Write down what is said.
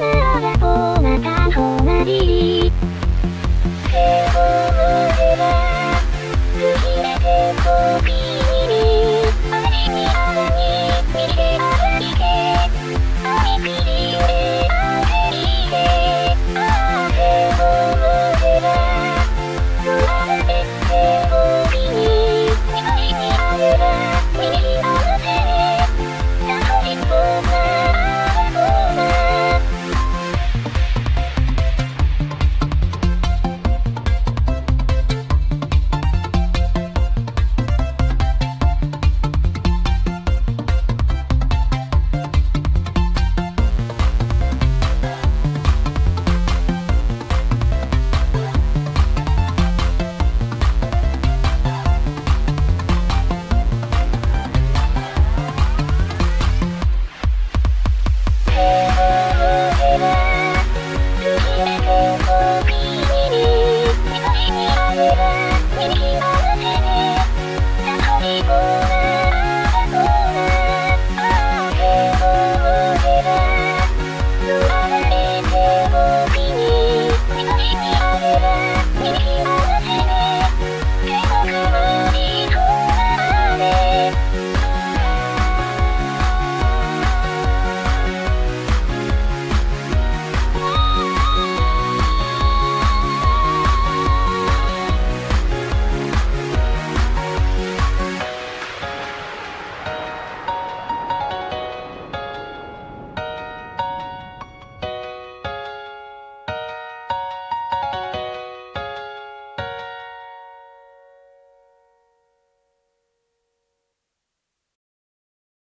Bye.